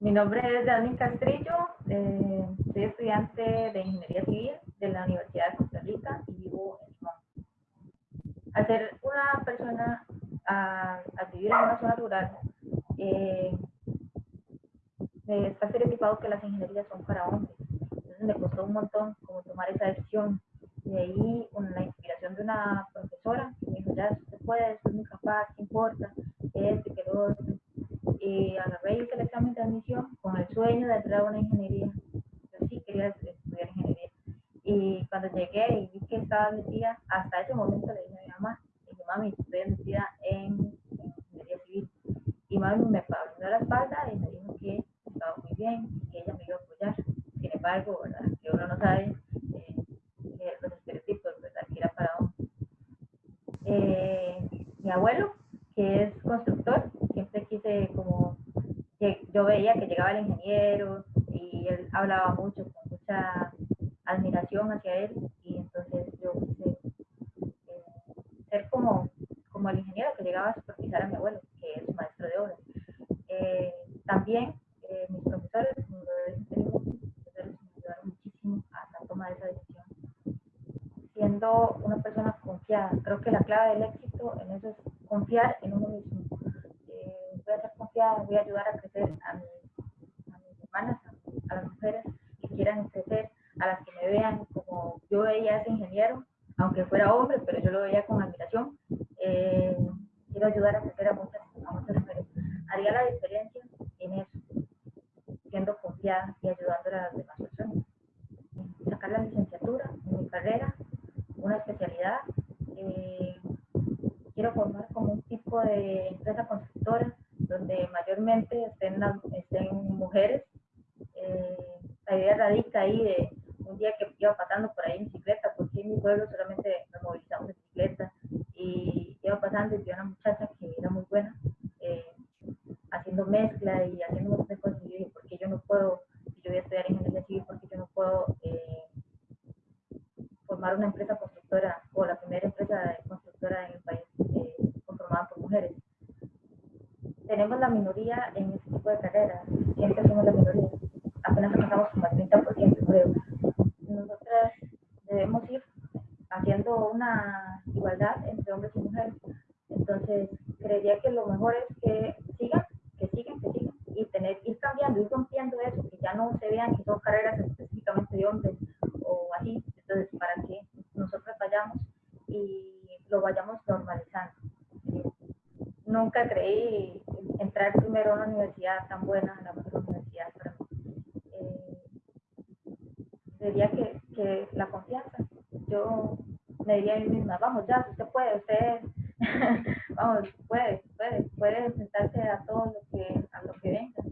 mi nombre es Dani Castrillo, eh, soy estudiante de Ingeniería Civil de la Universidad de Costa Rica y vivo en Limón. Al ser una persona, a, vivir en una zona rural, eh, está estereotipado que las ingenierías son para hombres. Entonces me costó un montón como tomar esa decisión. De ahí con la inspiración de una profesora que me dijo, ya, usted puede, usted es muy capaz, ¿qué importa? Este, que lo otro y agarré hice el examen con el sueño de entrar a una ingeniería. Yo sí quería estudiar ingeniería. Y cuando llegué y vi que estaba metida, hasta ese momento le dije a mi mamá, y dije, mami, estoy metida en, ingeniería civil. Y mami me abrió la espalda y me dijo que estaba muy bien y que ella me iba a apoyar. Sin embargo, ¿verdad? que uno no sabe eh, los estereotipos, ¿verdad? que era para uno. Eh, mi abuelo, que es constructor, siempre quise como, yo veía que llegaba el ingeniero y él hablaba mucho, con mucha admiración hacia él y entonces yo quise eh, ser como, como el ingeniero que llegaba a supervisar a mi abuelo, que es maestro de obras. Eh, también eh, mis profesores, como lo me ayudaron muchísimo a tomar esa decisión. Siendo una persona confiada, creo que la clave del éxito en eso es confiar en uno mismo voy a ayudar a crecer a, mis hermanas, a, las mujeres que quieran crecer, a las que me vean como yo veía a ese ingeniero, aunque fuera hombre, pero yo lo veía con admiración. Eh, quiero ayudar a crecer a muchas, a muchas mujeres. Haría la diferencia en eso, siendo confiada y ayudando a las demás personas. Sacar la licenciatura en mi carrera, una especialidad. Eh, quiero formar como un tipo de empresa constructora donde mayormente estén, estén mujeres. Eh, la idea radica ahí de un día que iba pasando por ahí en bicicleta, porque en mi pueblo solamente nos movilizamos en bicicleta, y iba pasando y vi una muchacha que era muy buena, eh, haciendo mezcla y haciendo muchas cosas, y dije, ¿por qué yo no puedo, si yo voy a estudiar ingeniería civil, por qué yo no puedo eh, formar una empresa constructora, o la primera empresa constructora en el país conformada por mujeres? Tenemos la minoría en este tipo de carreras, siempre somos la minoría, apenas alcanzamos como el 30%, creo. Nosotras debemos ir haciendo una igualdad entre hombres y mujeres. Entonces, creería que lo mejor es que sigan, que sigan, que sigan, y tener, ir cambiando, ir rompiendo eso, que ya no se vean que son carreras específicamente de hombres o así. Entonces, para que nosotros vayamos y lo vayamos normalizando. Nunca creí entrar primero a una universidad tan buena, la mejor universidad para mí. Eh, que, que, la confianza. Yo me diría a mí misma, vamos ya, usted puede, usted, vamos, puede, puede, puede enfrentarse a todo lo que, a lo que venga.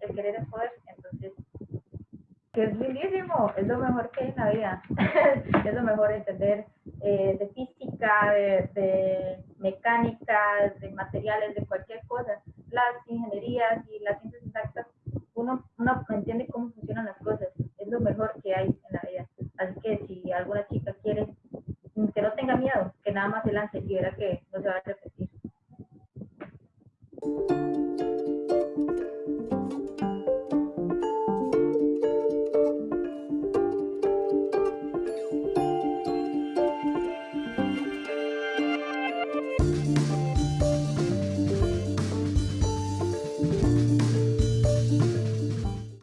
El querer es poder, entonces, que es lindísimo, es lo mejor que hay en la vida, es lo mejor entender eh, de física, de mecánica, de materiales, de cualquier cosa las ingenierías y las ciencias exactas, uno, uno entiende cómo funcionan las cosas. Es lo mejor que hay en la vida. Así que si alguna chica quiere, que no tenga miedo, que nada más se lance y verá que no se va a repetir.